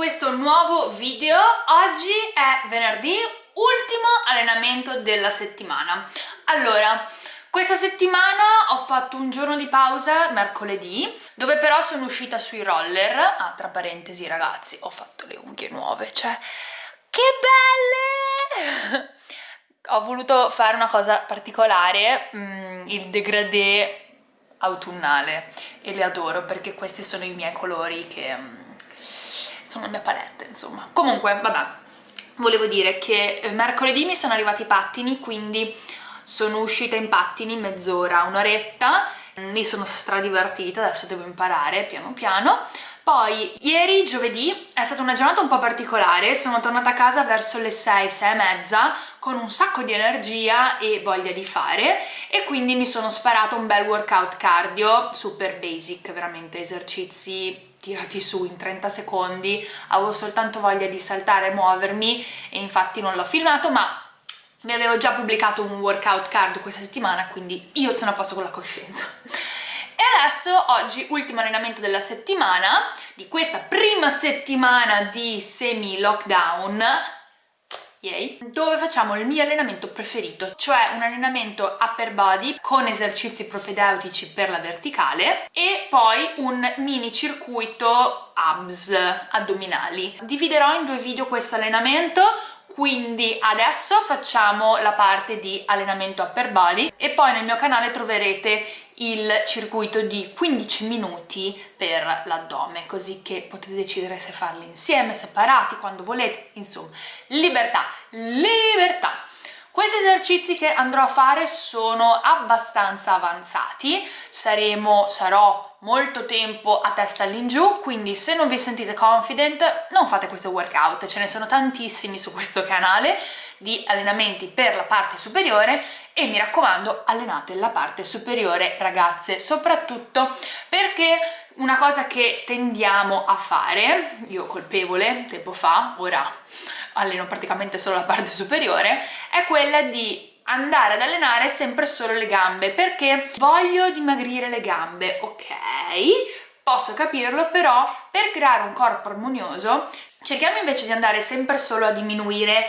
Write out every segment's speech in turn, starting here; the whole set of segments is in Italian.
questo nuovo video. Oggi è venerdì, ultimo allenamento della settimana. Allora, questa settimana ho fatto un giorno di pausa mercoledì, dove però sono uscita sui roller. Ah, tra parentesi ragazzi, ho fatto le unghie nuove, cioè, che belle! ho voluto fare una cosa particolare, mm, il degradé autunnale e le adoro perché questi sono i miei colori che mm, sono la mia palette insomma. Comunque vabbè volevo dire che eh, mercoledì mi sono arrivati i pattini quindi sono uscita in pattini mezz'ora, un'oretta. Mi sono stradivertita, adesso devo imparare piano piano. Poi ieri giovedì è stata una giornata un po' particolare, sono tornata a casa verso le 6, 6 e mezza con un sacco di energia e voglia di fare. E quindi mi sono sparata un bel workout cardio super basic, veramente esercizi tirati su in 30 secondi, avevo soltanto voglia di saltare e muovermi e infatti non l'ho filmato ma mi avevo già pubblicato un workout cardio questa settimana quindi io sono a posto con la coscienza. E adesso oggi ultimo allenamento della settimana di questa prima settimana di semi lockdown Yay. dove facciamo il mio allenamento preferito, cioè un allenamento upper body con esercizi propedeutici per la verticale e poi un mini circuito abs addominali. Dividerò in due video questo allenamento, quindi adesso facciamo la parte di allenamento upper body e poi nel mio canale troverete il circuito di 15 minuti per l'addome così che potete decidere se farli insieme, separati, quando volete, insomma libertà, libertà! Questi esercizi che andrò a fare sono abbastanza avanzati, Saremo, sarò molto tempo a testa all'ingiù, quindi se non vi sentite confident non fate questo workout, ce ne sono tantissimi su questo canale di allenamenti per la parte superiore e mi raccomando allenate la parte superiore ragazze, soprattutto perché una cosa che tendiamo a fare, io colpevole tempo fa, ora alleno praticamente solo la parte superiore, è quella di andare ad allenare sempre solo le gambe perché voglio dimagrire le gambe, ok? Posso capirlo, però per creare un corpo armonioso cerchiamo invece di andare sempre solo a diminuire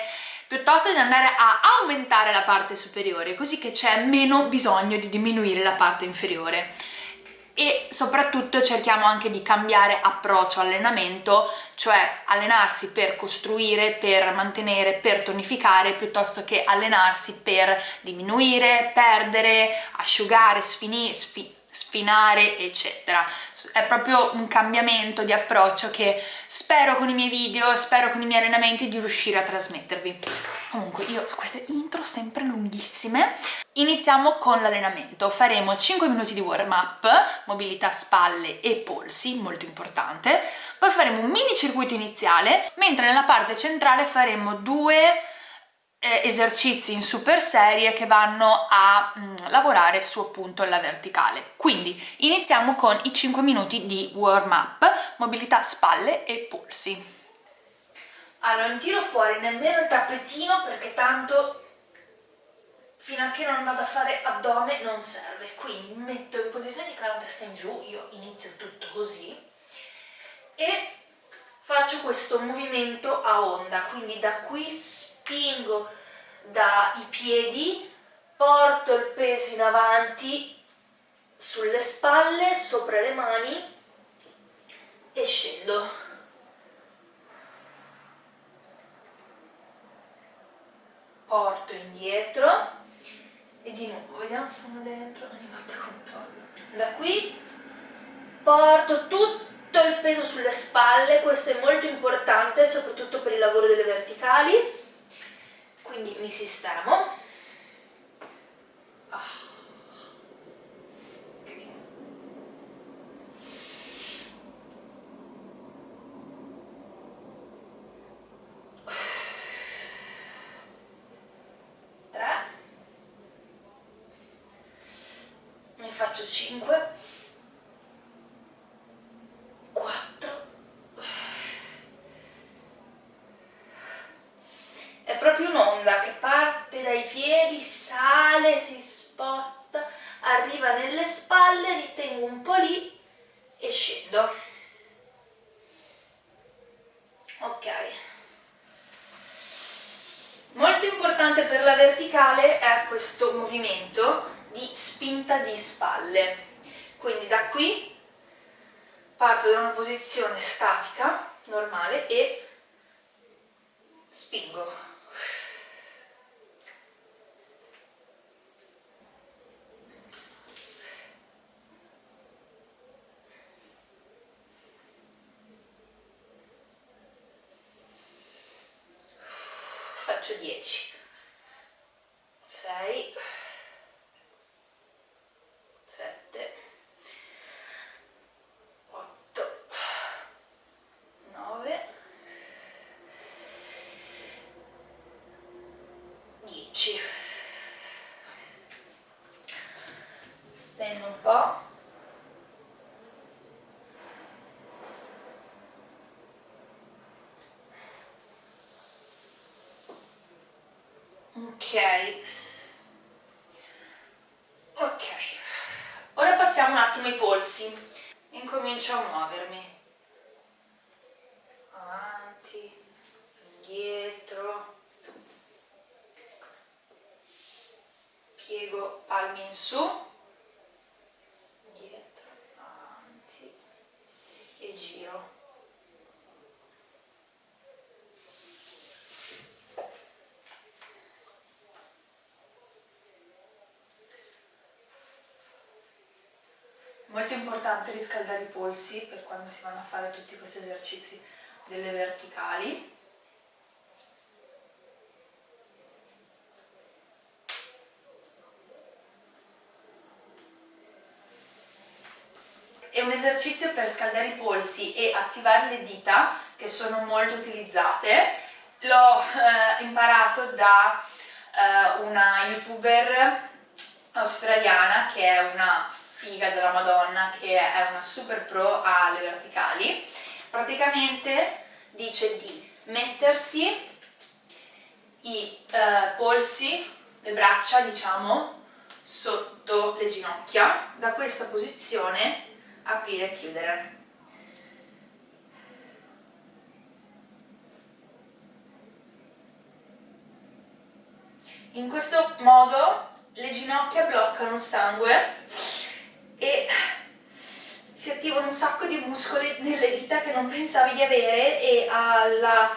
piuttosto di andare a aumentare la parte superiore così che c'è meno bisogno di diminuire la parte inferiore e soprattutto cerchiamo anche di cambiare approccio allenamento, cioè allenarsi per costruire, per mantenere, per tonificare, piuttosto che allenarsi per diminuire, perdere, asciugare, sfinire, sfi sfinare eccetera. È proprio un cambiamento di approccio che spero con i miei video spero con i miei allenamenti di riuscire a trasmettervi. Comunque io queste intro sempre lunghissime. Iniziamo con l'allenamento. Faremo 5 minuti di warm up mobilità spalle e polsi molto importante. Poi faremo un mini circuito iniziale mentre nella parte centrale faremo due eh, esercizi in super serie che vanno a mh, mm, lavorare su appunto la verticale. Quindi iniziamo con i 5 minuti di warm up, mobilità spalle e polsi. Allora non tiro fuori nemmeno il tappetino perché tanto fino a che non vado a fare addome non serve. Quindi metto in posizione con la testa in giù, io inizio tutto così e faccio questo movimento a onda, quindi da qui spingo dai piedi, porto il peso in avanti sulle spalle, sopra le mani e scendo. Porto indietro e di nuovo, vediamo se sono dentro, ogni volta controllo. Da qui porto tutto il peso sulle spalle, questo è molto importante soprattutto per il lavoro delle verticali quindi mi sistemo. Ah. Faccio 5 spalle. Quindi da qui parto da una posizione statica, normale, e spingo. faccio 10 6 7 8 9 10 stendo un po' ok. Ok. Ora passiamo un attimo ai polsi. Incomincio a muovermi. Avanti indietro piego palmi in su dietro avanti. e giro. Molto importante riscaldare i polsi per quando si vanno a fare tutti questi esercizi delle verticali esercizio per scaldare i polsi e attivare le dita che sono molto utilizzate. L'ho eh, imparato da eh, una youtuber australiana che è una figa della madonna che è una super pro alle verticali. Praticamente dice di mettersi i eh, polsi, le braccia diciamo sotto le ginocchia. Da questa posizione aprire e chiudere. In questo modo le ginocchia bloccano il sangue e si attivano un sacco di muscoli nelle dita che non pensavi di avere e alla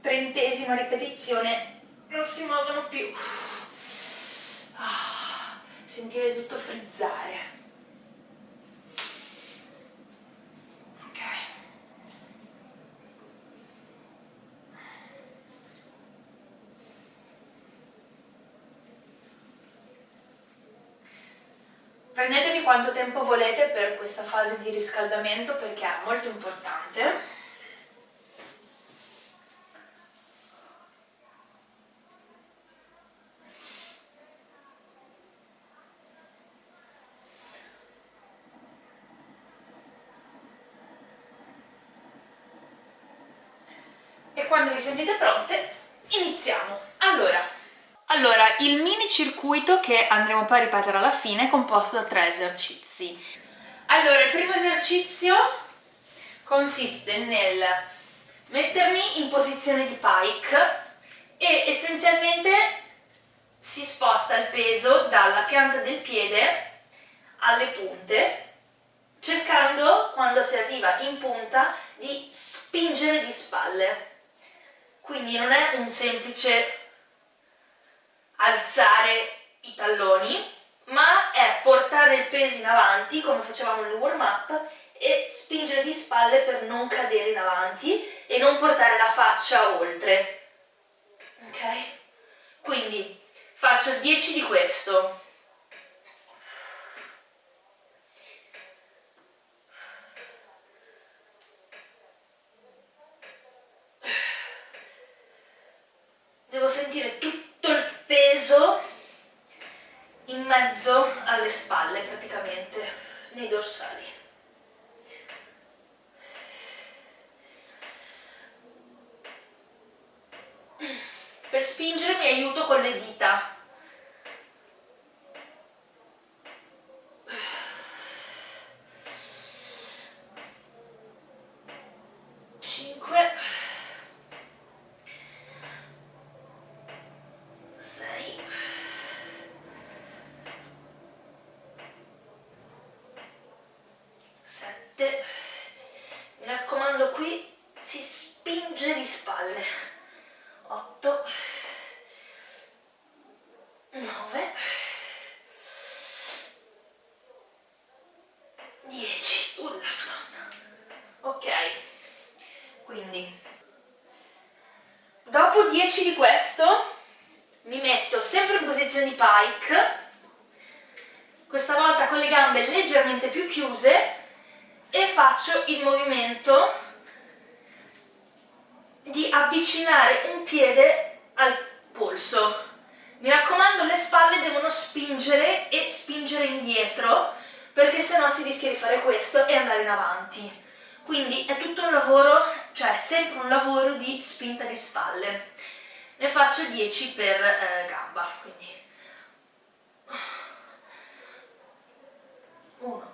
trentesima ripetizione non si muovono più. Ah, sentire tutto frizzare quanto tempo volete per questa fase di riscaldamento perché è molto importante. E quando vi sentite pronte, iniziamo! Allora, allora, il mini circuito che andremo poi a ripetere alla fine è composto da tre esercizi. Allora, il primo esercizio consiste nel mettermi in posizione di pike e essenzialmente si sposta il peso dalla pianta del piede alle punte cercando, quando si arriva in punta, di spingere di spalle. Quindi non è un semplice alzare i talloni, ma è portare il peso in avanti, come facevamo nel warm up, e spingere di spalle per non cadere in avanti e non portare la faccia oltre. Ok? Quindi faccio 10 di questo. Devo sentire tutto peso in mezzo alle spalle praticamente, nei dorsali. Per spingere mi aiuto con le dita. Quindi dopo 10 di questo mi metto sempre in posizione pike questa volta con le gambe leggermente più chiuse e faccio il movimento di avvicinare un piede al polso. Mi raccomando le spalle devono spingere e spingere indietro perché sennò si rischia di fare questo e andare in avanti. Quindi è tutto un lavoro, cioè sempre un lavoro di spinta di spalle. Ne faccio 10 per eh, gamba, quindi 1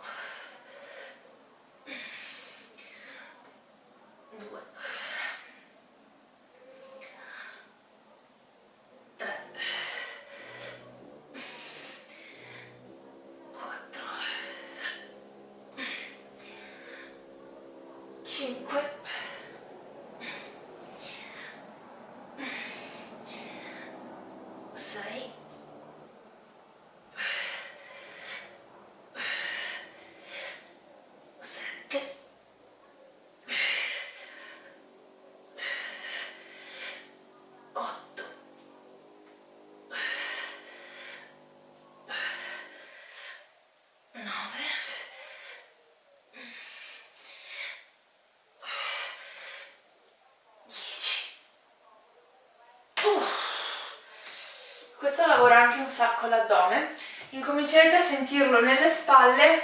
questo lavora anche un sacco l'addome incomincerete a sentirlo nelle spalle.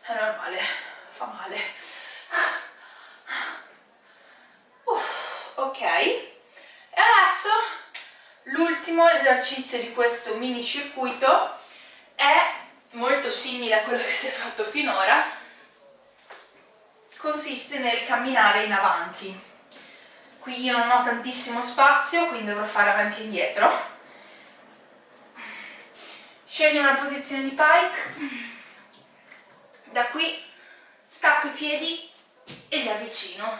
È normale, fa male. Uh, ok. E adesso l'ultimo esercizio di questo mini circuito è molto simile a quello che si è fatto finora. Consiste nel camminare in avanti. Qui io non ho tantissimo spazio quindi dovrò fare avanti e indietro scegli una posizione di pike. Da qui stacco i piedi e li avvicino.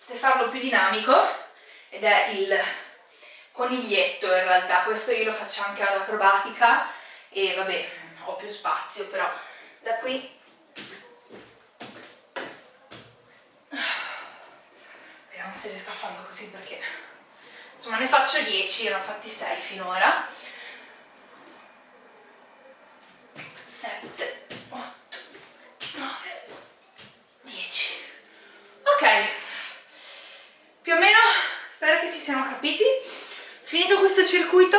Potete farlo più dinamico ed è il coniglietto in realtà. Questo io lo faccio anche ad acrobatica e vabbè ho più spazio però da qui se riesco a farlo così perché insomma ne faccio 10, ne ho fatti 6 finora. 7 8 9 10 ok. Più o meno spero che si siano capiti. Finito questo circuito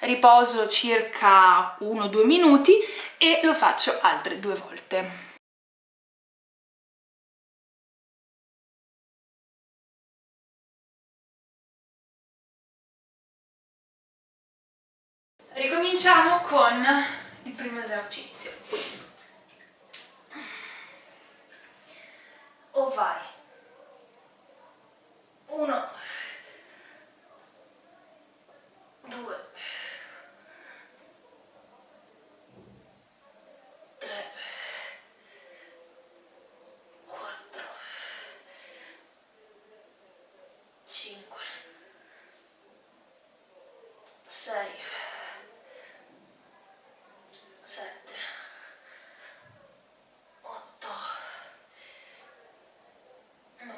riposo circa 1-2 minuti e lo faccio altre due volte Ricominciamo con il primo esercizio. O vai. Uno. Due. Tre. Quattro. Cinque. Sei.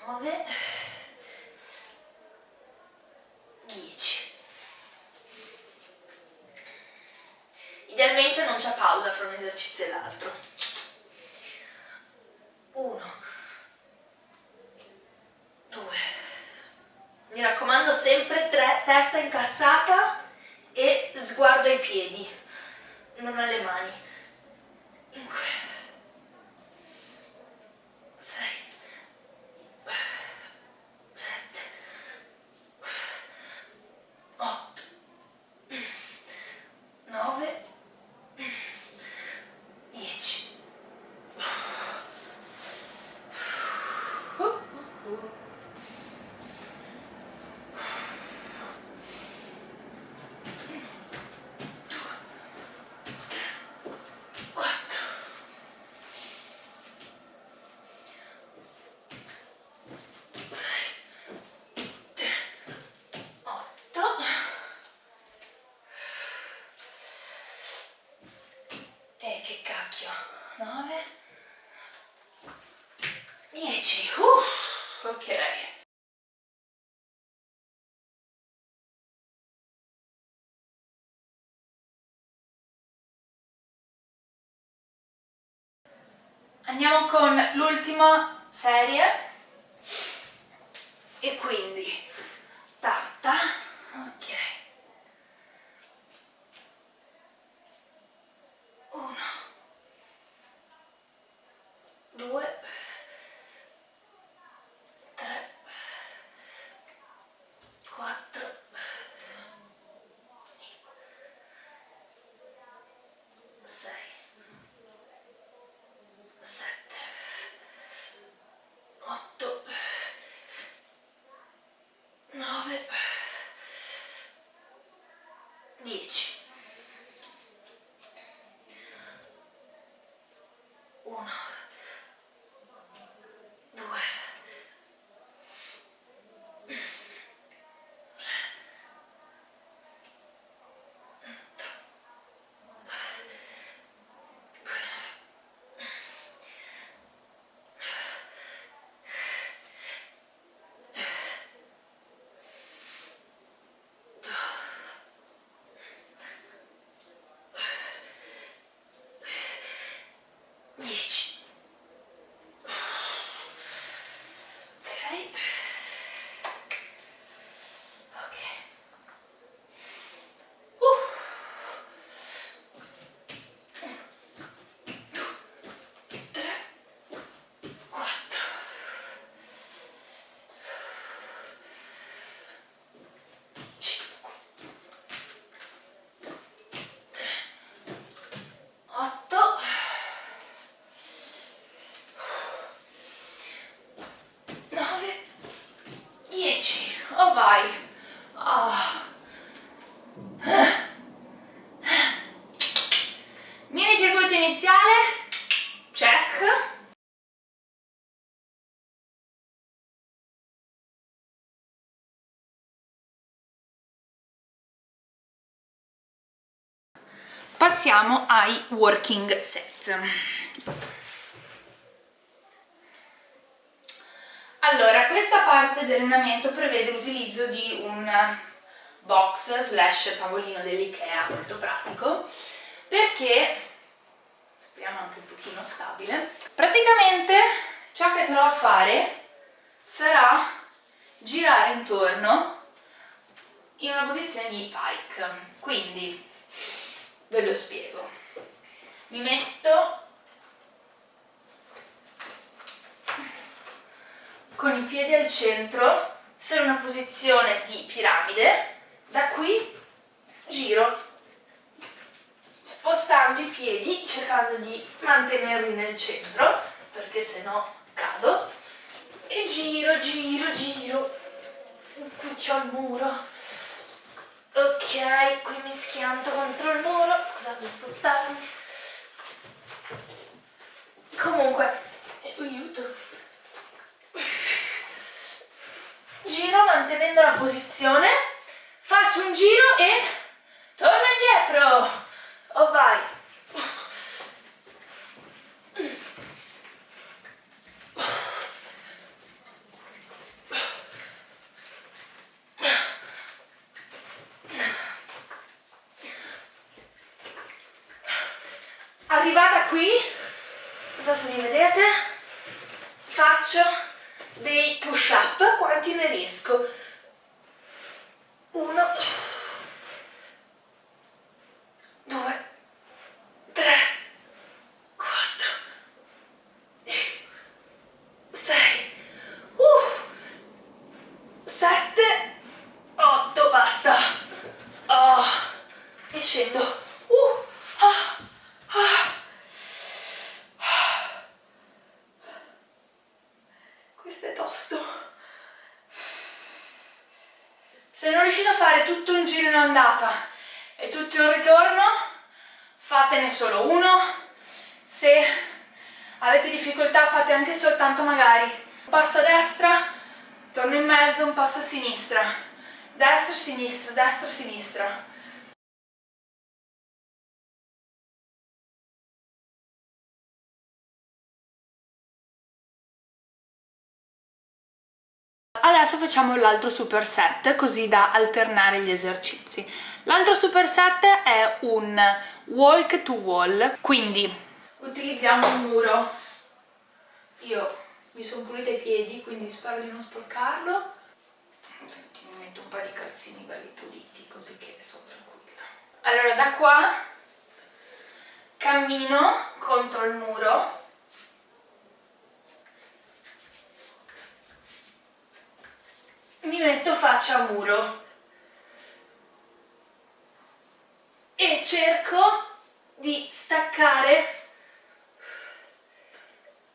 9 10 c'è pausa fra un esercizio e l'altro. 1 2 mi raccomando sempre 3 testa incassata cacchio 9 10 uh, ok. Andiamo con l'ultima serie. E quindi tatta passiamo ai working set. Allora, questa parte dell'allenamento prevede l'utilizzo di un box slash tavolino dell'Ikea, molto pratico, perché, speriamo anche un pochino stabile, praticamente ciò che andrò a fare sarà girare intorno in una posizione di pike, quindi ve lo spiego. Mi metto con i piedi al centro, sono in una posizione di piramide, da qui giro spostando i piedi, cercando di mantenerli nel centro, perché se no cado, e giro, giro, giro, qui c'ho il muro, ok, qui mi schianto contro il muro, scusate spostarmi, comunque, aiuto, giro mantenendo la posizione, faccio un giro e torno indietro, oh vai, qui, non so se mi vedete, faccio dei push up quanti ne riesco. Uno due tre quattro sei uh, sette otto basta oh, e scendo uh, ah, ah. questo è tosto se non riuscite a fare tutto un giro in andata. E tutto il ritorno fatene solo uno. Se avete difficoltà fate anche soltanto magari un passo a destra torno in mezzo, un passo a sinistra. Destra, sinistra, destra, sinistra adesso facciamo l'altro superset così da alternare gli esercizi. L'altro superset è un walk to wall quindi utilizziamo un muro. Io mi sono pulita i piedi quindi spero di non sporcarlo. Senti, mi metto un po' di calzini belli puliti così che sono tranquilla. Allora da qua cammino contro il muro mi metto faccia a muro. E cerco di staccare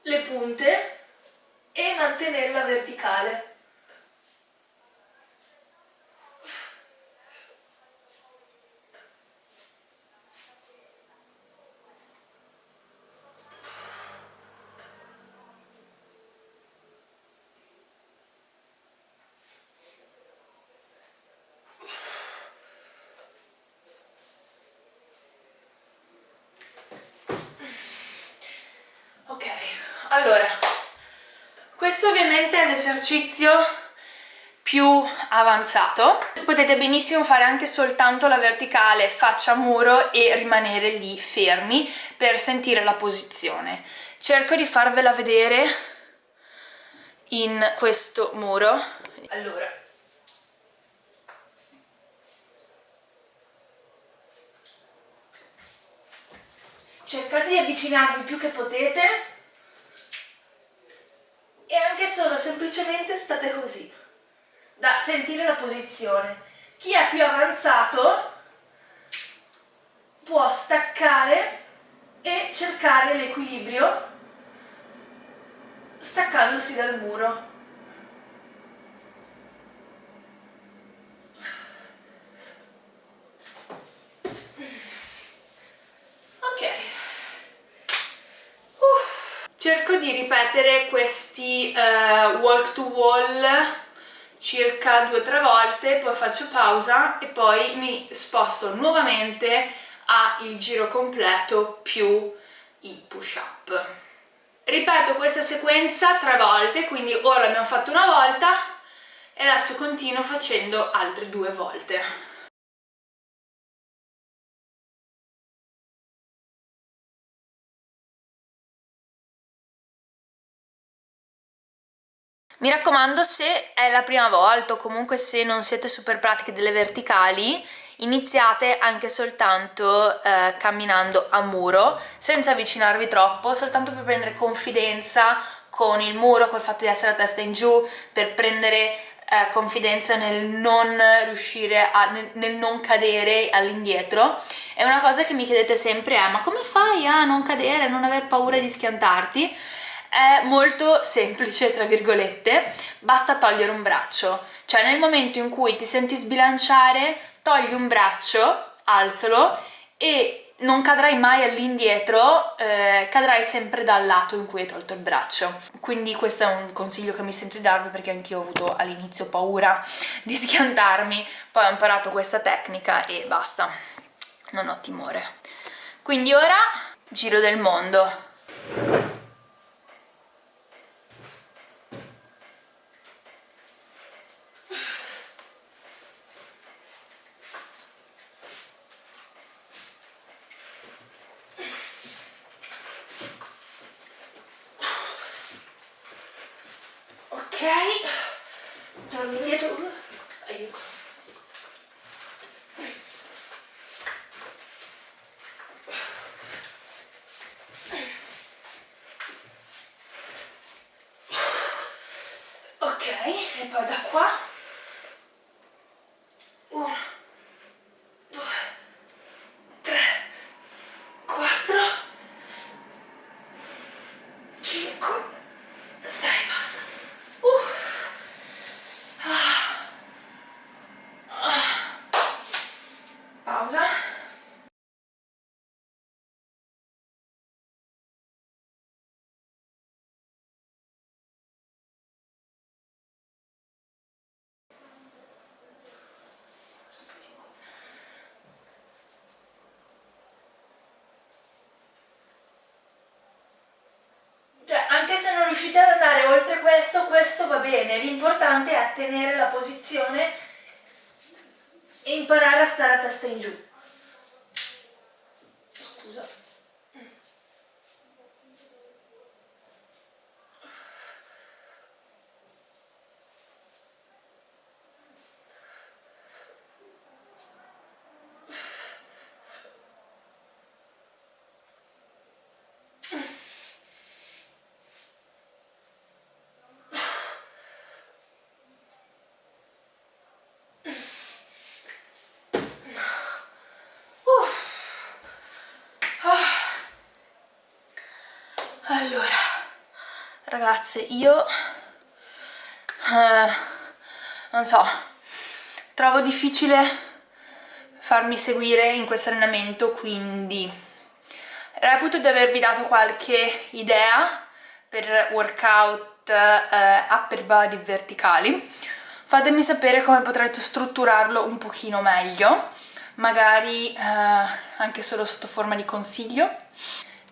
le punte e mantenerla verticale allora questo ovviamente è l'esercizio più avanzato. Potete benissimo fare anche soltanto la verticale faccia muro e rimanere lì fermi per sentire la posizione. Cerco di farvela vedere in questo muro. Allora. Cercate di avvicinarvi più che potete e anche solo semplicemente state così da sentire la posizione. Chi è più avanzato può staccare e cercare l'equilibrio staccandosi dal muro cerco di ripetere questi uh, walk to wall circa due o tre volte, poi faccio pausa e poi mi sposto nuovamente al giro completo più i push up. Ripeto questa sequenza tre volte, quindi ora l'abbiamo fatto una volta e adesso continuo facendo altre due volte. Mi raccomando, se è la prima volta o comunque se non siete super pratiche delle verticali, iniziate anche soltanto eh, camminando a muro, senza avvicinarvi troppo, soltanto per prendere confidenza con il muro, col fatto di essere a testa in giù, per prendere eh, confidenza nel non riuscire a nel, nel non cadere all'indietro. È una cosa che mi chiedete sempre è ma come fai a non cadere, a non aver paura di schiantarti? È molto semplice tra virgolette basta togliere un braccio cioè nel momento in cui ti senti sbilanciare togli un braccio alzalo e non cadrai mai all'indietro, eh, cadrai sempre dal lato in cui hai tolto il braccio. Quindi questo è un consiglio che mi sento di darvi perché anch'io ho avuto all'inizio paura di schiantarmi, poi ho imparato questa tecnica e basta, non ho timore. Quindi ora giro del mondo. Torno indietro bene, l'importante è tenere la posizione e imparare a stare a testa in giù. Allora ragazze io eh, non so trovo difficile farmi seguire in questo allenamento quindi reputo di avervi dato qualche idea per workout eh, upper body verticali. Fatemi sapere come potrete strutturarlo un pochino meglio magari eh, anche solo sotto forma di consiglio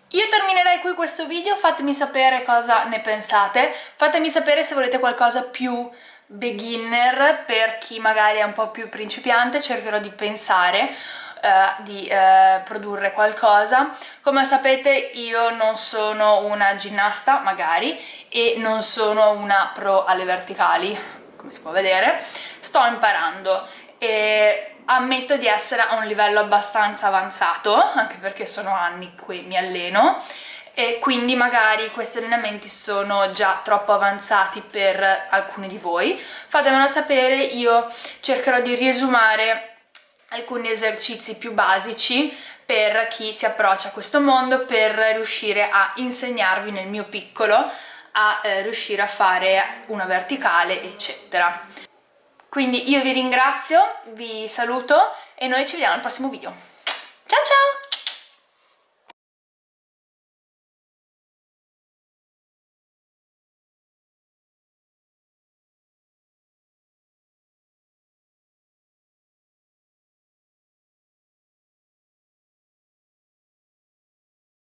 io terminerei qui questo video, fatemi sapere cosa ne pensate, fatemi sapere se volete qualcosa più beginner per chi magari è un po' più principiante, cercherò di pensare Uh, di uh, produrre qualcosa. Come sapete io non sono una ginnasta, magari, e non sono una pro alle verticali, come si può vedere. Sto imparando e ammetto di essere a un livello abbastanza avanzato, anche perché sono anni che mi alleno, e quindi magari questi allenamenti sono già troppo avanzati per alcuni di voi. Fatemelo sapere, io cercherò di riesumare alcuni esercizi più basici per chi si approccia a questo mondo per riuscire a insegnarvi nel mio piccolo a eh, riuscire a fare una verticale eccetera quindi io vi ringrazio, vi saluto e noi ci vediamo al prossimo video. Ciao ciao!